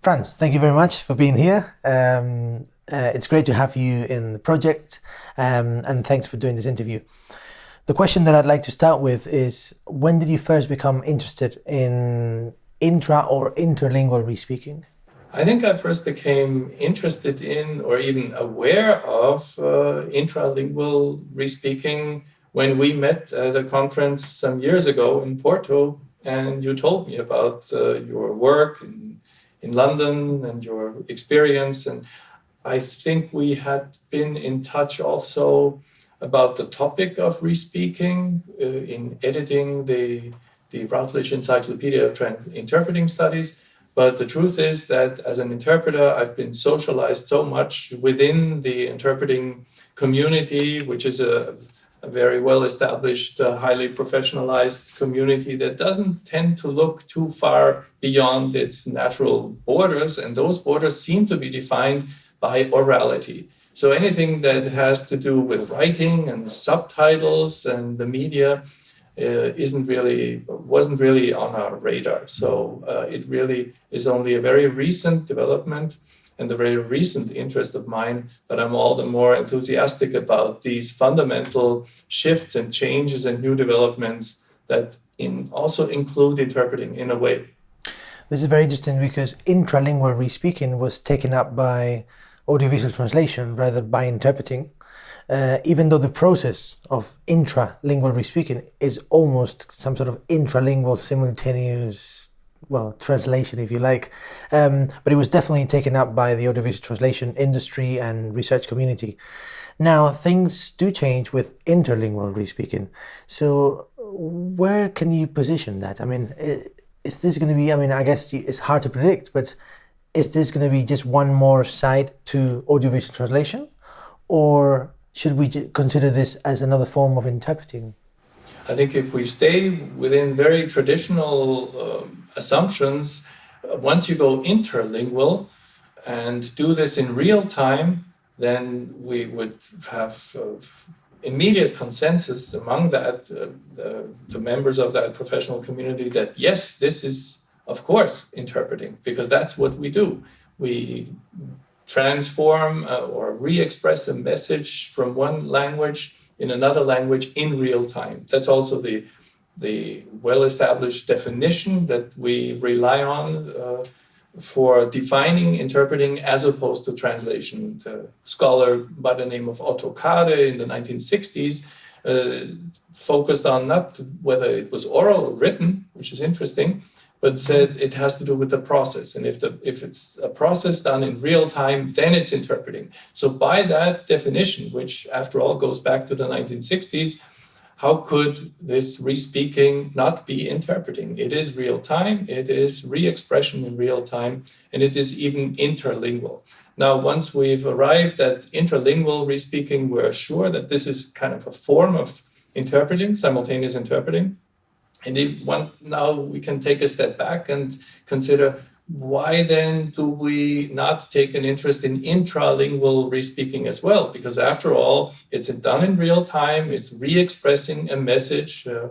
Franz, thank you very much for being here. Um, uh, it's great to have you in the project, um, and thanks for doing this interview. The question that I'd like to start with is when did you first become interested in intra or interlingual respeaking? I think I first became interested in or even aware of uh, intralingual respeaking when we met at a conference some years ago in Porto and you told me about uh, your work in London and your experience and I think we had been in touch also about the topic of respeaking uh, in editing the, the Routledge Encyclopedia of Interpreting Studies. But the truth is that as an interpreter, I've been socialized so much within the interpreting community, which is a, a very well established, uh, highly professionalized community that doesn't tend to look too far beyond its natural borders. And those borders seem to be defined by orality. So anything that has to do with writing and subtitles and the media uh, isn't really wasn't really on our radar. So uh, it really is only a very recent development and a very recent interest of mine that I'm all the more enthusiastic about these fundamental shifts and changes and new developments that in also include interpreting in a way. This is very interesting because intralingual respeaking was taken up by audiovisual translation rather by interpreting, uh, even though the process of intralingual respeaking is almost some sort of intralingual simultaneous, well, translation, if you like. Um, but it was definitely taken up by the audiovisual translation industry and research community. Now, things do change with interlingual respeaking. So where can you position that? I mean, is this going to be, I mean, I guess it's hard to predict, but is this going to be just one more side to audiovisual translation? Or should we consider this as another form of interpreting? I think if we stay within very traditional um, assumptions, uh, once you go interlingual and do this in real time, then we would have uh, immediate consensus among that uh, the, the members of that professional community that yes, this is of course, interpreting, because that's what we do. We transform uh, or re-express a message from one language in another language in real time. That's also the, the well-established definition that we rely on uh, for defining interpreting as opposed to translation. The scholar by the name of Otto Kade in the 1960s uh, focused on not whether it was oral or written, which is interesting, but said it has to do with the process. And if, the, if it's a process done in real time, then it's interpreting. So by that definition, which after all goes back to the 1960s, how could this re-speaking not be interpreting? It is real time, it is re-expression in real time, and it is even interlingual. Now, once we've arrived at interlingual re-speaking, we're sure that this is kind of a form of interpreting, simultaneous interpreting. And if one, now we can take a step back and consider why then do we not take an interest in intralingual respeaking as well? Because after all, it's done in real time, it's re-expressing a message, uh,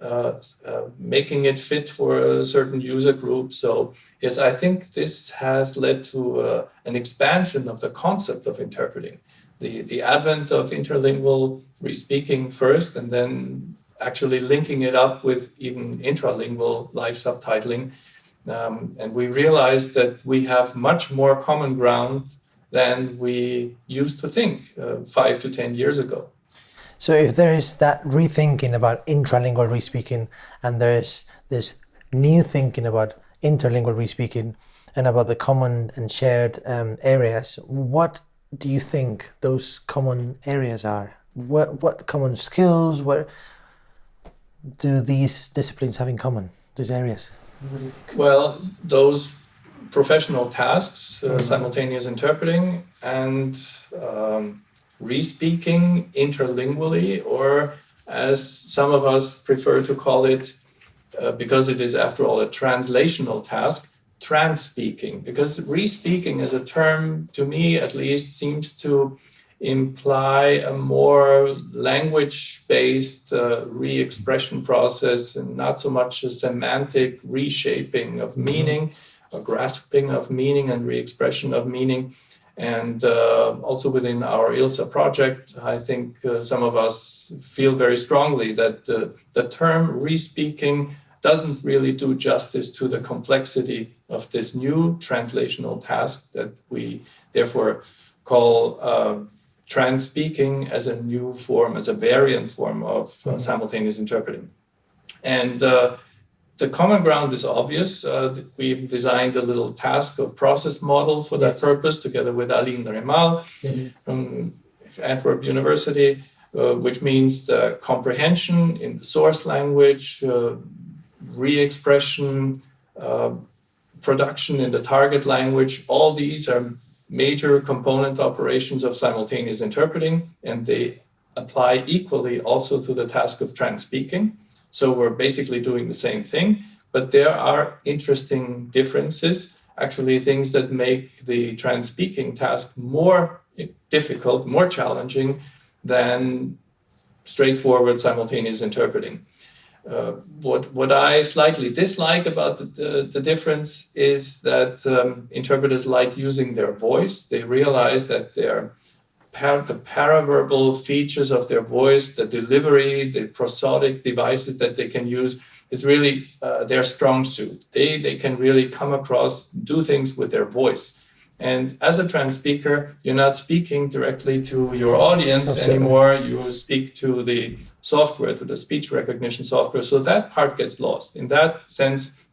uh, uh, making it fit for a certain user group. So yes, I think this has led to uh, an expansion of the concept of interpreting. The, the advent of interlingual respeaking first and then actually linking it up with even intralingual live subtitling. Um, and we realized that we have much more common ground than we used to think uh, five to 10 years ago. So if there is that rethinking about intralingual respeaking and there's this new thinking about interlingual respeaking and about the common and shared um, areas, what do you think those common areas are? What, what common skills, what, do these disciplines have in common, these areas? Well, those professional tasks, uh, mm -hmm. simultaneous interpreting and um, re-speaking interlingually, or as some of us prefer to call it, uh, because it is after all a translational task, trans-speaking, because re-speaking as a term, to me at least, seems to imply a more language-based uh, re-expression process and not so much a semantic reshaping of meaning, a grasping of meaning and re-expression of meaning. And uh, also within our ILSA project, I think uh, some of us feel very strongly that the term re-speaking doesn't really do justice to the complexity of this new translational task that we therefore call uh, trans-speaking as a new form, as a variant form of uh, mm-hmm. simultaneous interpreting. And uh, the common ground is obvious. Uh, we've designed a little task or process model for that yes. purpose together with Aline Remael mm-hmm. from Antwerp University, uh, which means the comprehension in the source language, uh, re-expression, uh, production in the target language. All these are major component operations of simultaneous interpreting, and they apply equally also to the task of trans-speaking. So we're basically doing the same thing, but there are interesting differences, actually things that make the trans-speaking task more difficult, more challenging than straightforward simultaneous interpreting. Uh, what, what I slightly dislike about the, the, the difference is that um, interpreters like using their voice. They realize that their the paraverbal features of their voice, the delivery, the prosodic devices that they can use is really uh, their strong suit. They, they can really come across, do things with their voice. And as a trans speaker, you're not speaking directly to your audience Absolutely. anymore. You speak to the software, to the speech recognition software. So that part gets lost. In that sense,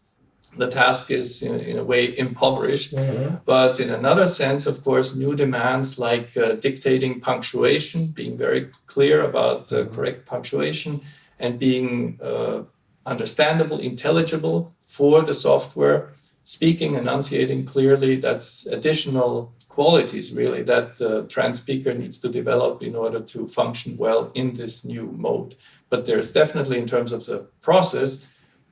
the task is in, in a way impoverished. Mm-hmm. But in another sense, of course, new demands like uh, dictating punctuation, being very clear about the mm-hmm. correct punctuation, and being uh, understandable, intelligible for the software, speaking, enunciating clearly, that's additional qualities really that the trans speaker needs to develop in order to function well in this new mode. But there's definitely, in terms of the process,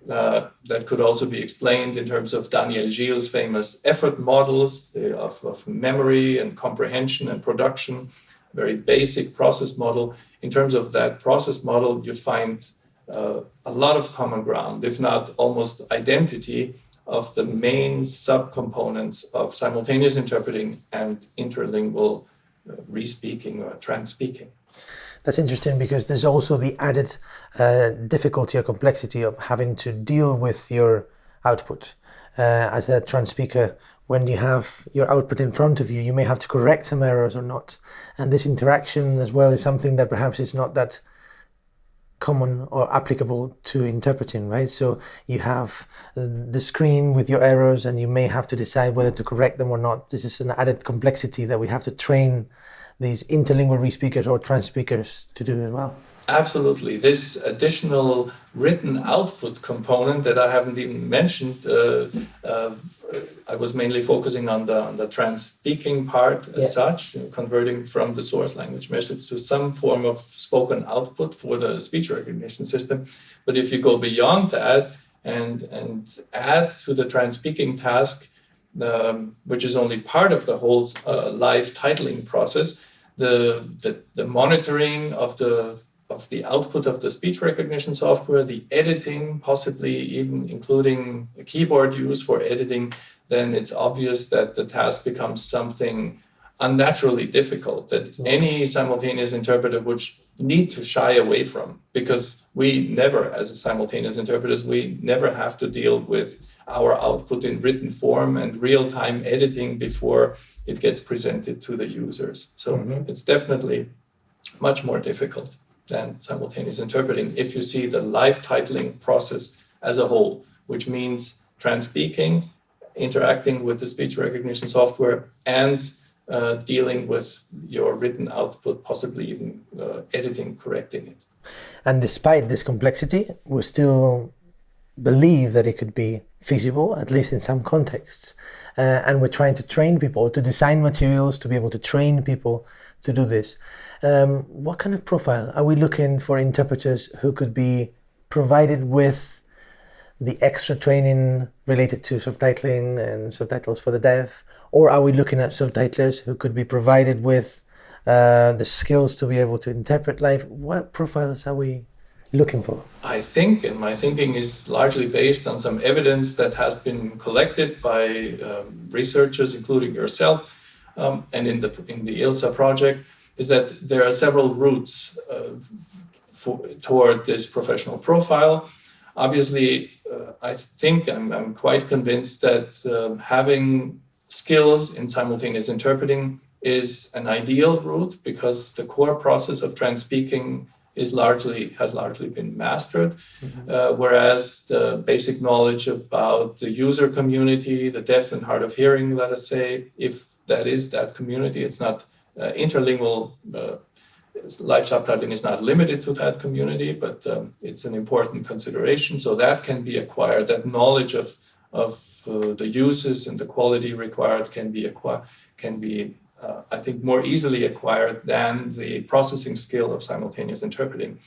uh, that could also be explained in terms of Daniel Gile's famous effort models of, of memory and comprehension and production, very basic process model. In terms of that process model, you find uh, a lot of common ground, if not almost identity, of the main subcomponents of simultaneous interpreting and interlingual uh, re-speaking or trans-speaking. That's interesting because there's also the added uh, difficulty or complexity of having to deal with your output. Uh, as a trans speaker, when you have your output in front of you, you may have to correct some errors or not. And this interaction as well is something that perhaps is not that common or applicable to interpreting, right? So you have the screen with your errors and you may have to decide whether to correct them or not. This is an added complexity that we have to train these interlingual re-speakers or trans speakers to do as well. Absolutely. This additional written output component that I haven't even mentioned, uh, uh, I was mainly focusing on the, on the trans speaking part as yeah. such, you know, converting from the source language message to some form of spoken output for the speech recognition system. But if you go beyond that and, and add to the trans speaking task, um, which is only part of the whole uh, live titling process, the, the, the monitoring of the of the output of the speech recognition software, the editing, possibly even including a keyboard use for editing, then it's obvious that the task becomes something unnaturally difficult that any simultaneous interpreter would need to shy away from because we never, as a simultaneous interpreters, we never have to deal with our output in written form and real-time editing before it gets presented to the users. So mm-hmm. it's definitely much more difficult than simultaneous interpreting if you see the live titling process as a whole, which means trans-speaking, interacting with the speech recognition software, and uh, dealing with your written output, possibly even uh, editing, correcting it. And despite this complexity, we still believe that it could be feasible, at least in some contexts. Uh, and we're trying to train people to design materials to be able to train people to do this. Um, what kind of profile are we looking for interpreters who could be provided with the extra training related to subtitling and subtitles for the deaf? Or are we looking at subtitlers who could be provided with uh, the skills to be able to interpret live? What profiles are we looking for? I think, and my thinking is largely based on some evidence that has been collected by um, researchers, including yourself, um, and in the in the ILSA project, is that there are several routes uh, for, toward this professional profile. Obviously, uh, I think I'm, I'm quite convinced that uh, having skills in simultaneous interpreting is an ideal route because the core process of trans speaking is largely has largely been mastered, mm-hmm. uh, whereas the basic knowledge about the user community, the deaf and hard of hearing, let us say, if that is that community, it's not uh, interlingual. Uh, live subtitling is not limited to that community, but um, it's an important consideration. So that can be acquired. That knowledge of of uh, the uses and the quality required can be acquired can be uh, I think, more easily acquired than the processing skill of simultaneous interpreting.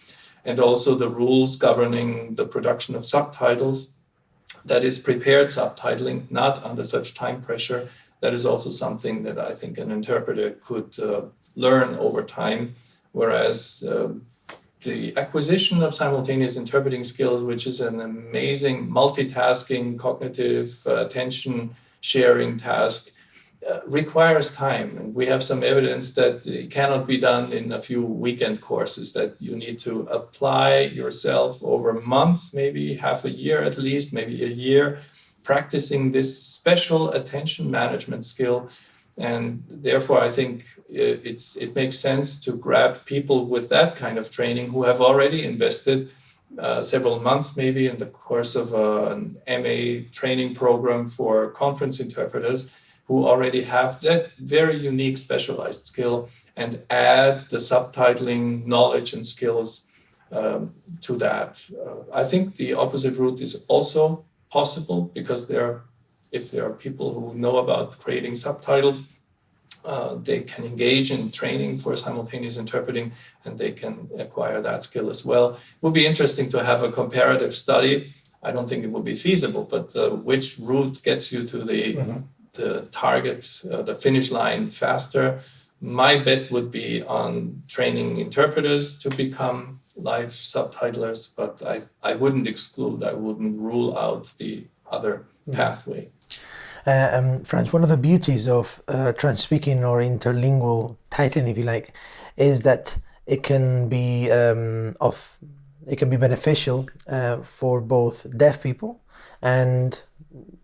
And also the rules governing the production of subtitles, that is prepared subtitling, not under such time pressure. That is also something that I think an interpreter could uh, learn over time, whereas uh, the acquisition of simultaneous interpreting skills, which is an amazing multitasking, cognitive, uh, attention sharing task, uh, requires time. And we have some evidence that it cannot be done in a few weekend courses, that you need to apply yourself over months, maybe half a year at least, maybe a year, practicing this special attention management skill. And therefore, I think it's it makes sense to grab people with that kind of training who have already invested uh, several months, maybe in the course of uh, an MA training program for conference interpreters who already have that very unique specialized skill and add the subtitling knowledge and skills um, to that. Uh, I think the opposite route is also possible because there, if there are people who know about creating subtitles, uh, they can engage in training for simultaneous interpreting and they can acquire that skill as well. It would be interesting to have a comparative study. I don't think it would be feasible, but uh, which route gets you to the mm -hmm the target, uh, the finish line faster. My bet would be on training interpreters to become live subtitlers, but I, I wouldn't exclude, I wouldn't rule out the other mm. pathway. Uh, um, Franz, one of the beauties of uh, trans-speaking or interlingual titling, if you like, is that it can be um, of it can be beneficial uh, for both deaf people and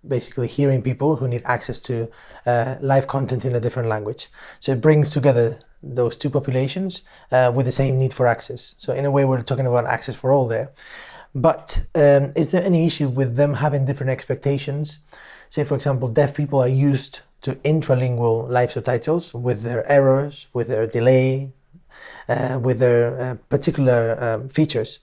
basically hearing people who need access to uh, live content in a different language. So it brings together those two populations uh, with the same need for access. So in a way, we're talking about access for all there. But um, is there any issue with them having different expectations? Say, for example, deaf people are used to intralingual live subtitles with their errors, with their delay, uh, with their uh, particular um, features.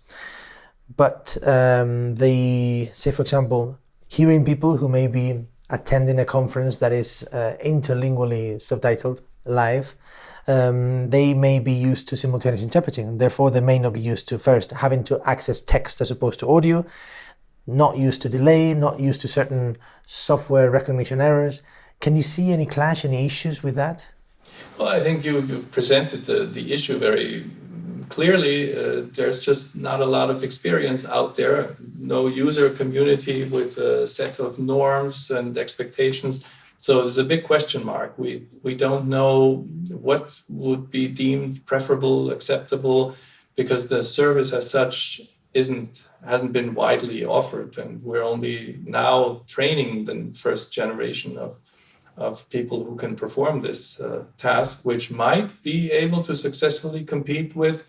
But um, the, say, for example, hearing people who may be attending a conference that is uh, interlingually subtitled live, um, they may be used to simultaneous interpreting. Therefore, they may not be used to first having to access text as opposed to audio, not used to delay, not used to certain software recognition errors. Can you see any clash, any issues with that? Well, I think you've, you've presented the, the issue very clearly uh, there's just not a lot of experience out there, no user community with a set of norms and expectations. So there's a big question mark. We, we don't know what would be deemed preferable, acceptable, because the service as such isn't hasn't been widely offered and we're only now training the first generation of of people who can perform this uh, task, which might be able to successfully compete with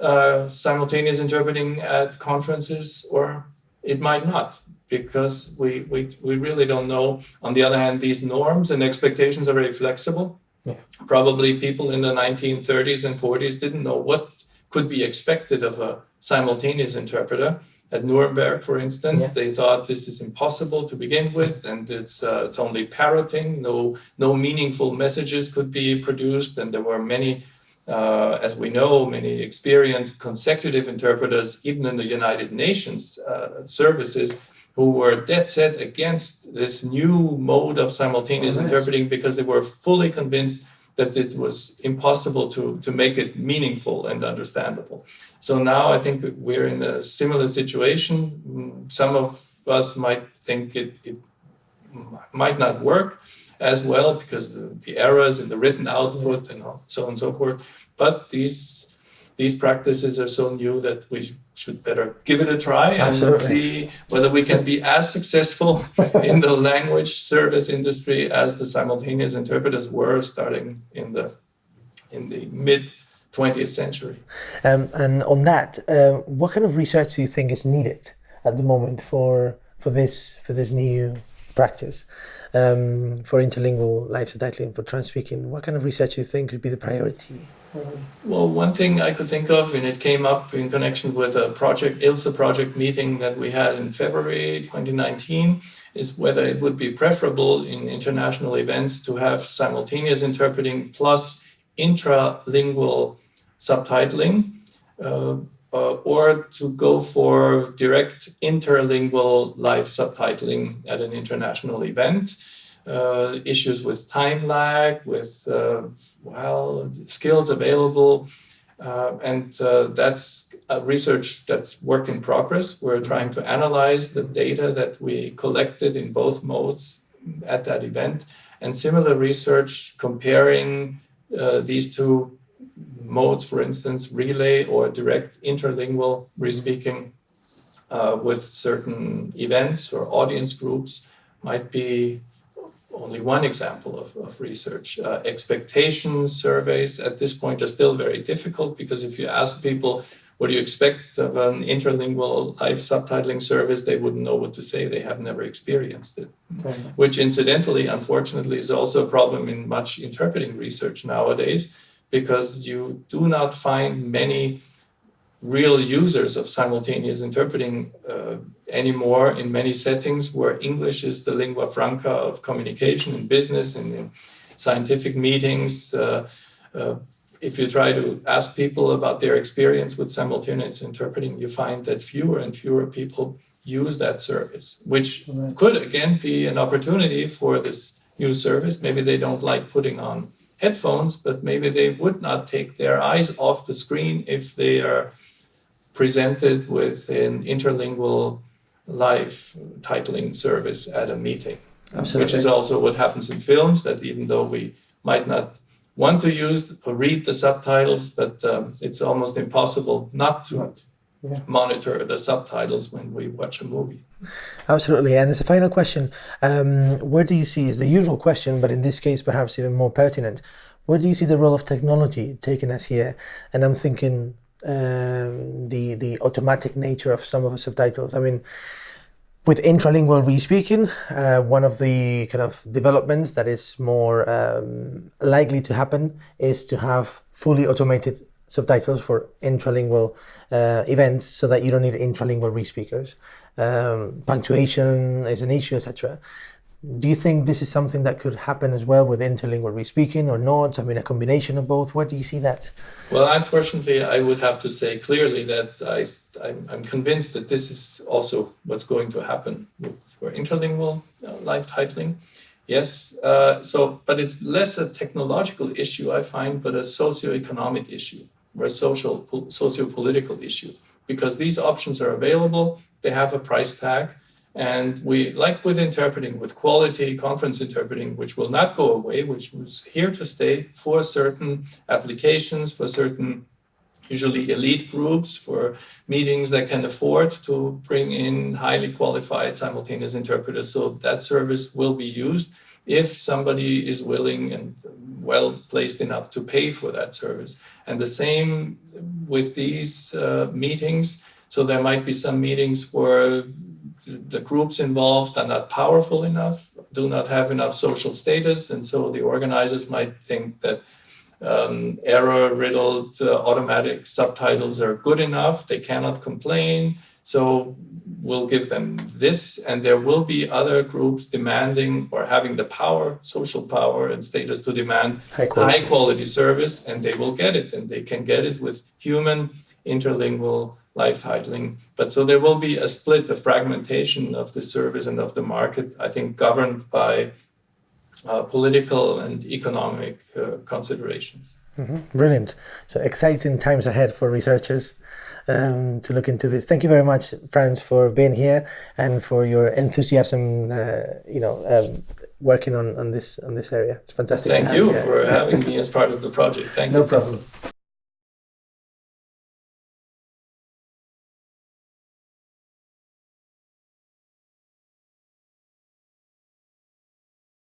uh, simultaneous interpreting at conferences or it might not because we, we, we really don't know. On the other hand, these norms and expectations are very flexible. Yeah. Probably people in the 1930s and 40s didn't know what could be expected of a simultaneous interpreter. At Nuremberg, for instance, yeah. they thought this is impossible to begin with, and it's uh, it's only parroting. No no meaningful messages could be produced, and there were many uh, as we know, many experienced consecutive interpreters, even in the United Nations uh, services, who were dead set against this new mode of simultaneous interpreting because they were fully convinced that it was impossible to, to make it meaningful and understandable. So now I think we're in a similar situation. Some of us might think it, it might not work as well because the, the errors in the written output and so on and so forth. But these these practices are so new that we should better give it a try and Absolutely. see whether we can be as successful in the language service industry as the simultaneous interpreters were starting in the in the mid 20th century. Um, and on that, uh, what kind of research do you think is needed at the moment for for this for this new practice um, for interlingual live subtitling for trans speaking? What kind of research do you think would be the priority? Well, one thing I could think of, and it came up in connection with a project, ILSA project meeting that we had in February 2019, is whether it would be preferable in international events to have simultaneous interpreting plus intralingual subtitling uh, uh, or to go for direct interlingual live subtitling at an international event. Uh, issues with time lag, with uh, well skills available, uh, and uh, that's research that's work in progress. We're trying to analyze the data that we collected in both modes at that event, and similar research comparing uh, these two modes, for instance, relay or direct interlingual respeaking uh, with certain events or audience groups might be only one example of, of research. Uh, expectation surveys at this point are still very difficult because if you ask people, what do you expect of an interlingual live subtitling service, they wouldn't know what to say. They have never experienced it. Okay. Which incidentally, unfortunately, is also a problem in much interpreting research nowadays because you do not find many real users of simultaneous interpreting uh, anymore in many settings where English is the lingua franca of communication in business and in scientific meetings. Uh, uh, if you try to ask people about their experience with simultaneous interpreting, you find that fewer and fewer people use that service, which right. could again be an opportunity for this new service. Maybe they don't like putting on headphones, but maybe they would not take their eyes off the screen if they are presented with an interlingual live titling service at a meeting. Absolutely. Which is also what happens in films, that even though we might not want to use or read the subtitles, but um, it's almost impossible not to yeah. monitor the subtitles when we watch a movie. Absolutely. And as a final question, um, where do you see, is the usual question, but in this case perhaps even more pertinent, where do you see the role of technology taking us here? And I'm thinking um, the the automatic nature of some of the subtitles. I mean, with intralingual respeaking, uh, one of the kind of developments that is more um, likely to happen is to have fully automated subtitles for intralingual uh, events so that you don't need intralingual respeakers. Um, punctuation is an issue, etc. Do you think this is something that could happen as well with interlingual respeaking or not? I mean, a combination of both. Where do you see that? Well, unfortunately, I would have to say clearly that I, I'm, convinced that this is also what's going to happen for interlingual uh, live titling. Yes, uh, so, but it's less a technological issue, I find, but a socio-economic issue or a social, socio-political issue because these options are available, they have a price tag, and we, like with interpreting, with quality conference interpreting, which will not go away, which was here to stay for certain applications, for certain usually elite groups, for meetings that can afford to bring in highly qualified simultaneous interpreters. So that service will be used if somebody is willing and well placed enough to pay for that service. And the same with these uh, meetings. So there might be some meetings where the groups involved are not powerful enough, do not have enough social status, and so the organizers might think that um, error-riddled uh, automatic subtitles are good enough. They cannot complain, so we'll give them this, and there will be other groups demanding or having the power, social power, and status to demand high quality, high quality service, and they will get it, and they can get it with human interlingual live titling. But so there will be a split, a fragmentation of the service and of the market, I think governed by uh, political and economic uh, considerations. Mm-hmm. Brilliant. So exciting times ahead for researchers um, to look into this. Thank you very much, Franz, for being here and for your enthusiasm. Uh, you know, um, working on, on this on this area. It's fantastic. Thank you for having me as part of the project. Thank no you. problem.